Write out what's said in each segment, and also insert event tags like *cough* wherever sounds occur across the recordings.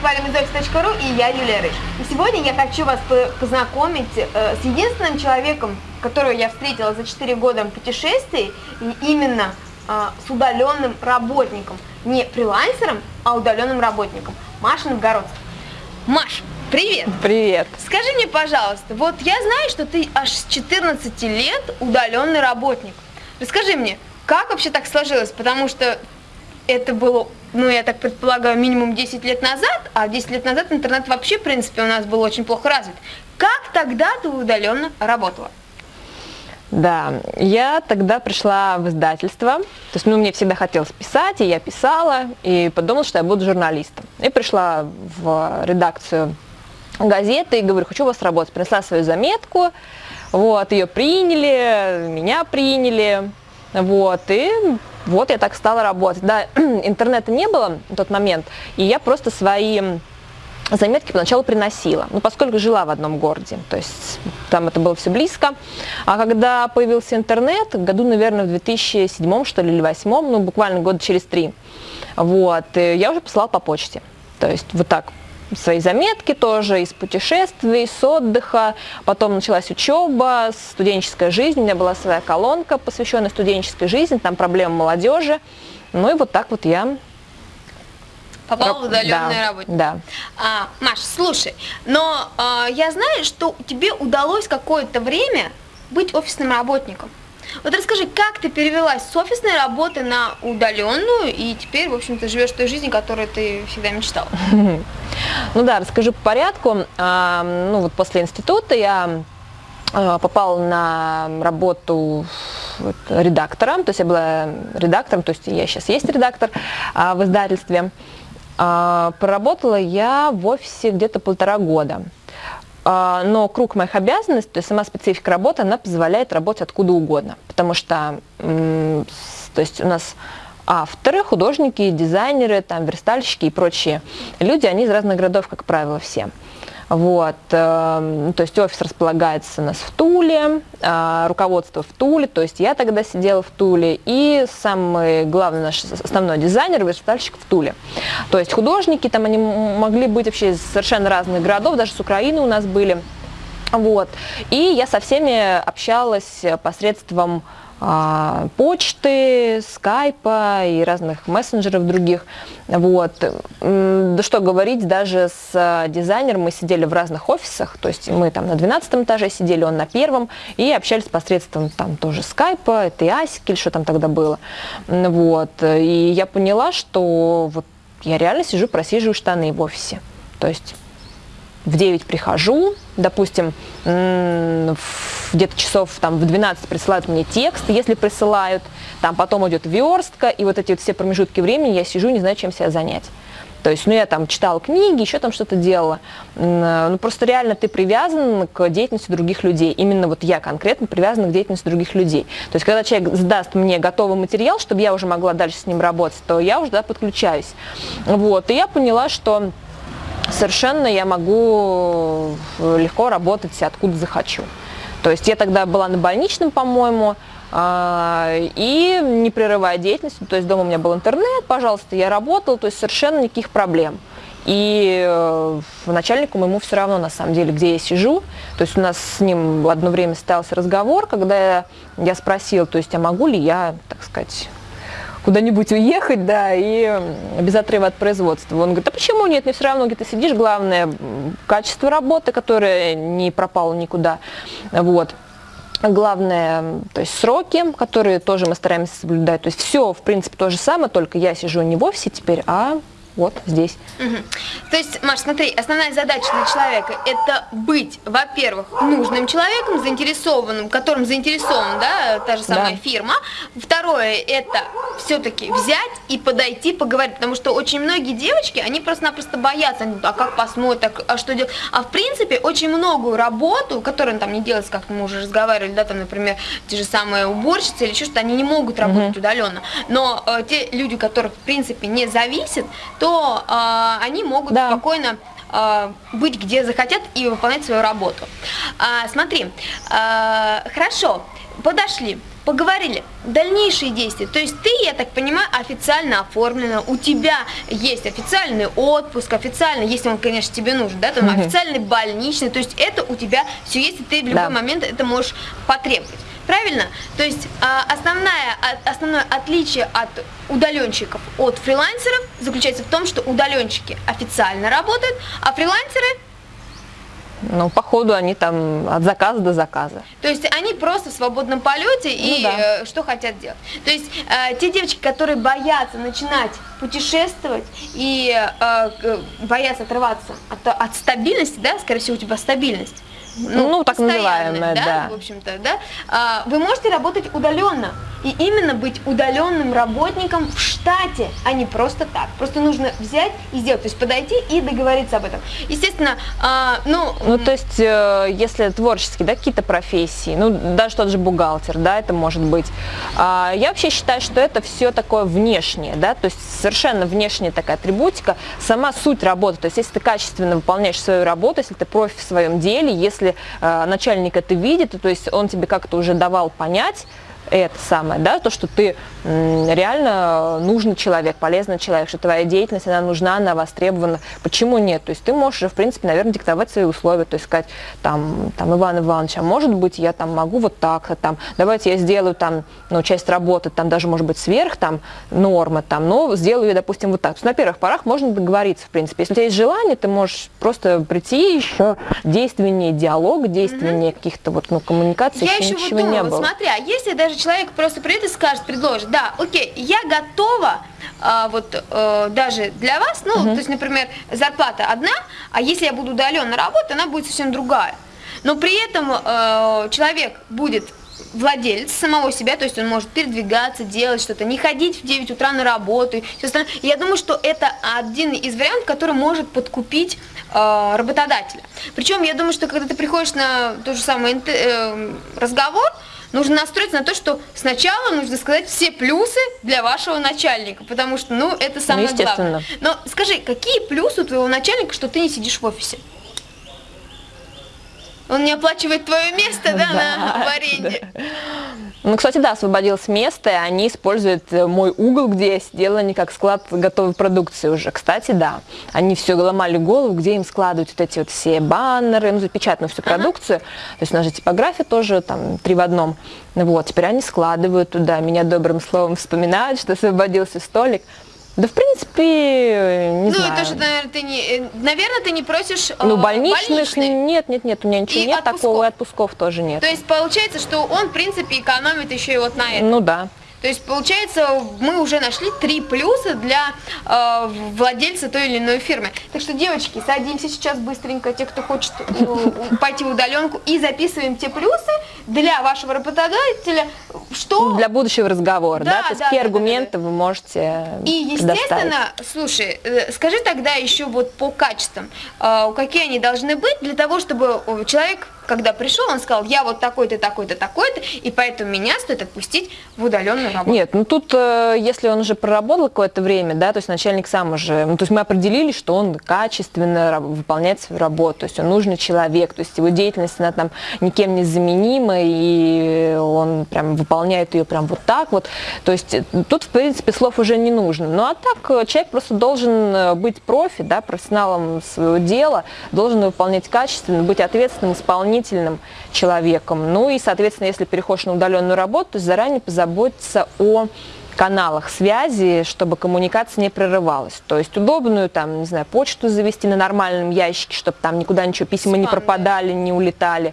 valimizoffice.ru и я, Юлия Рыж. И сегодня я хочу вас познакомить э, с единственным человеком, которого я встретила за 4 года путешествий, и именно э, с удаленным работником. Не фрилансером, а удаленным работником. Маша Новгородцев. Маш, привет! Привет! Скажи мне, пожалуйста, вот я знаю, что ты аж с 14 лет удаленный работник. Расскажи мне, как вообще так сложилось? Потому что это было, ну, я так предполагаю, минимум 10 лет назад, а 10 лет назад интернет вообще, в принципе, у нас был очень плохо развит. Как тогда ты удаленно работала? Да, я тогда пришла в издательство, то есть, ну, мне всегда хотелось писать, и я писала, и подумала, что я буду журналистом. И пришла в редакцию газеты и говорю, хочу у вас работать. Принесла свою заметку, вот, ее приняли, меня приняли, вот, и вот я так стала работать. Да, *clears throat* интернета не было в тот момент, и я просто свои заметки поначалу приносила, ну, поскольку жила в одном городе, то есть там это было все близко. А когда появился интернет, году, наверное, в 2007 что ли, или 2008, ну, буквально года через три, вот, я уже посылала по почте. То есть вот так свои заметки тоже из путешествий, с отдыха. Потом началась учеба, студенческая жизнь. У меня была своя колонка, посвященная студенческой жизни, там проблемы молодежи. Ну и вот так вот я попала в удаленную да, работу. Да. А, Маш, слушай, но а, я знаю, что тебе удалось какое-то время быть офисным работником. Вот расскажи, как ты перевелась с офисной работы на удаленную и теперь, в общем-то, живешь той жизнью, которую ты всегда мечтала? *laughs* Ну да, расскажу по порядку. А, ну вот после института я а, попала на работу редактором, то есть я была редактором, то есть я сейчас есть редактор а, в издательстве. Проработала я в офисе где-то полтора года. Но круг моих обязанностей, то есть сама специфика работы, она позволяет работать откуда угодно, потому что то есть у нас авторы, художники, дизайнеры, там, верстальщики и прочие люди, они из разных городов, как правило, все. Вот, э, то есть офис располагается у нас в Туле, э, руководство в Туле, то есть я тогда сидела в Туле, и самый главный наш основной дизайнер, верстальщик в Туле. То есть художники там, они могли быть вообще из совершенно разных городов, даже с Украины у нас были. Вот, и я со всеми общалась посредством а, почты, скайпа и разных мессенджеров других. Вот. Да что говорить, даже с дизайнером мы сидели в разных офисах, то есть мы там на 12 этаже сидели, он на первом, и общались посредством там тоже скайпа, это и асик или что там тогда было. Вот. И я поняла, что вот я реально сижу, просиживаю штаны в офисе. То есть в 9 прихожу, допустим, где-то часов там, в 12 присылают мне текст, если присылают, там потом идет верстка, и вот эти вот все промежутки времени я сижу, не знаю, чем себя занять. То есть, ну, я там читала книги, еще там что-то делала. Ну, просто реально ты привязан к деятельности других людей. Именно вот я конкретно привязана к деятельности других людей. То есть, когда человек сдаст мне готовый материал, чтобы я уже могла дальше с ним работать, то я уже да, подключаюсь. Вот, и я поняла, что совершенно я могу э, легко работать откуда захочу. То есть я тогда была на больничном, по-моему, а, и не прерывая деятельность, то есть дома у меня был интернет, пожалуйста, я работала, то есть совершенно никаких проблем. И э, начальнику моему все равно, на самом деле, где я сижу. То есть у нас с ним одно время состоялся разговор, когда я спросила, то есть, а могу ли я, так сказать, куда-нибудь уехать, да, и без отрыва от производства. Он говорит, а почему нет, мне все равно, где ты сидишь, главное, качество работы, которое не пропало никуда, вот. Главное, то есть сроки, которые тоже мы стараемся соблюдать. То есть все, в принципе, то же самое, только я сижу не в офисе теперь, а вот здесь. Угу. То есть, Маш, смотри, основная задача для человека – это быть, во-первых, нужным человеком, заинтересованным, которым заинтересован, да, та же самая да. фирма. Второе – это все-таки взять и подойти, поговорить, потому что очень многие девочки, они просто-напросто боятся, они, а как посмотрят, а что делать. А в принципе, очень многую работу, которую там не делается, как мы уже разговаривали, да, там, например, те же самые уборщицы или что-то, они не могут работать угу. удаленно. Но э, те люди, которых, в принципе, не зависят, то э, они могут да. спокойно э, быть где захотят и выполнять свою работу. А, смотри, э, хорошо, подошли. Поговорили. Дальнейшие действия. То есть ты, я так понимаю, официально оформлена, у тебя есть официальный отпуск, официально, если он, конечно, тебе нужен, да, там угу. официальный больничный, то есть это у тебя все есть, и ты в любой да. момент это можешь потребовать. Правильно? То есть а, основная, основное отличие от удаленщиков от фрилансеров заключается в том, что удаленщики официально работают, а фрилансеры ну, по ходу они там от заказа до заказа. То есть они просто в свободном полете ну, и да. э, что хотят делать. То есть э, те девочки, которые боятся начинать путешествовать и э, боятся отрываться от, от стабильности, да, скорее всего, у тебя стабильность, ну, ну так называемая, да, да. в общем-то, да, а, вы можете работать удаленно. И именно быть удаленным работником в штате, а не просто так. Просто нужно взять и сделать, то есть подойти и договориться об этом. Естественно, а, ну... Ну, то есть, э, если творческие, да, какие-то профессии, ну, даже тот же бухгалтер, да, это может быть. А, я вообще считаю, что это все такое внешнее, да, то есть совершенно внешняя такая атрибутика, сама суть работы. То есть, если ты качественно выполняешь свою работу, если ты профи в своем деле, если э, начальник это видит, то есть он тебе как-то уже давал понять, это самое, да, то, что ты реально нужный человек, полезный человек, что твоя деятельность, она нужна, она востребована. Почему нет? То есть ты можешь, в принципе, наверное, диктовать свои условия, то есть сказать, там, там, Иван Иванович, а может быть, я там могу вот так, а там, давайте я сделаю там, ну, часть работы, там, даже, может быть, сверх, там, нормы, там, но сделаю ее, допустим, вот так. То есть на первых порах можно договориться, в принципе. Если у тебя есть желание, ты можешь просто прийти еще действеннее диалог, действеннее mm-hmm. каких-то вот, ну, коммуникаций, я еще, еще вот думаю, не было. Смотри, а если даже человек просто придет и скажет, предложит, да, окей, я готова, а, вот а, даже для вас, ну, угу. то есть, например, зарплата одна, а если я буду удаленно работать, она будет совсем другая. Но при этом а, человек будет владелец самого себя, то есть он может передвигаться, делать что-то, не ходить в 9 утра на работу и все остальное. Я думаю, что это один из вариантов, который может подкупить э, работодателя. Причем я думаю, что когда ты приходишь на тот же самый э, разговор, нужно настроиться на то, что сначала нужно сказать все плюсы для вашего начальника, потому что, ну, это самое ну, главное. Но скажи, какие плюсы у твоего начальника, что ты не сидишь в офисе? Он не оплачивает твое место, да, *laughs* да на, в аренде? Да. Ну, кстати, да, освободилось место, и они используют э, мой угол, где я сидела, не как склад готовой продукции уже. Кстати, да, они все ломали голову, где им складывать вот эти вот все баннеры, ну, запечатанную всю продукцию. Ага. То есть у нас же типография тоже там три в одном. Вот, теперь они складывают туда, меня добрым словом вспоминают, что освободился столик. Да, в принципе, не ну, знаю. Ну, это же, наверное, ты не, э, наверное, ты не просишь Ну, больничных, больничных. нет, нет, нет, у меня ничего и нет отпусков. такого, и отпусков тоже нет. То есть, получается, что он, в принципе, экономит еще и вот на этом. Ну, да. То есть, получается, мы уже нашли три плюса для э, владельца той или иной фирмы. Так что, девочки, садимся сейчас быстренько, те, кто хочет э, пойти в удаленку, и записываем те плюсы для вашего работодателя, что... Для будущего разговора, да? да? То есть, да, какие да, аргументы да, да. вы можете И, естественно, слушай, э, скажи тогда еще вот по качествам, э, какие они должны быть для того, чтобы человек когда пришел, он сказал, я вот такой-то, такой-то, такой-то, и поэтому меня стоит отпустить в удаленную работу. Нет, ну тут, э, если он уже проработал какое-то время, да, то есть начальник сам уже, ну, то есть мы определили, что он качественно выполняет свою работу, то есть он нужный человек, то есть его деятельность, она там никем не заменима, и он прям выполняет ее прям вот так вот, то есть э, тут, в принципе, слов уже не нужно. Ну, а так э, человек просто должен быть профи, да, профессионалом своего дела, должен выполнять качественно, быть ответственным, исполнителем исполнительным человеком. Ну и, соответственно, если переходишь на удаленную работу, то заранее позаботиться о каналах связи, чтобы коммуникация не прерывалась. То есть удобную, там, не знаю, почту завести на нормальном ящике, чтобы там никуда ничего, письма Спам, не пропадали, да. не улетали.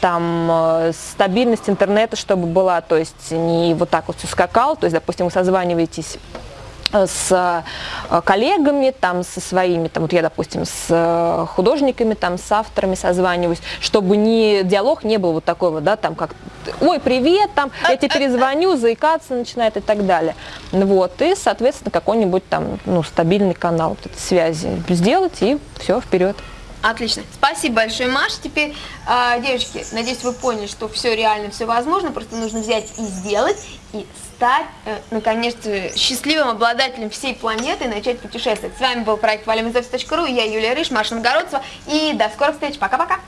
Там э, стабильность интернета, чтобы была, то есть не вот так вот все скакал, то есть, допустим, вы созваниваетесь с э, коллегами, там, со своими, там, вот я, допустим, с э, художниками, там, с авторами созваниваюсь, чтобы не, диалог не был вот такой вот, да, там, как, ой, привет, там, я тебе перезвоню, заикаться начинает и так далее. Вот, и, соответственно, какой-нибудь там, ну, стабильный канал вот связи сделать, и все, вперед. Отлично. Спасибо большое, Маша. Теперь, э, девочки, надеюсь, вы поняли, что все реально, все возможно, просто нужно взять и сделать, и стать, э, наконец-то, счастливым обладателем всей планеты и начать путешествовать. С вами был проект валимизофис.ру, я Юлия Рыж, Маша Новгородцева, и до скорых встреч. Пока-пока.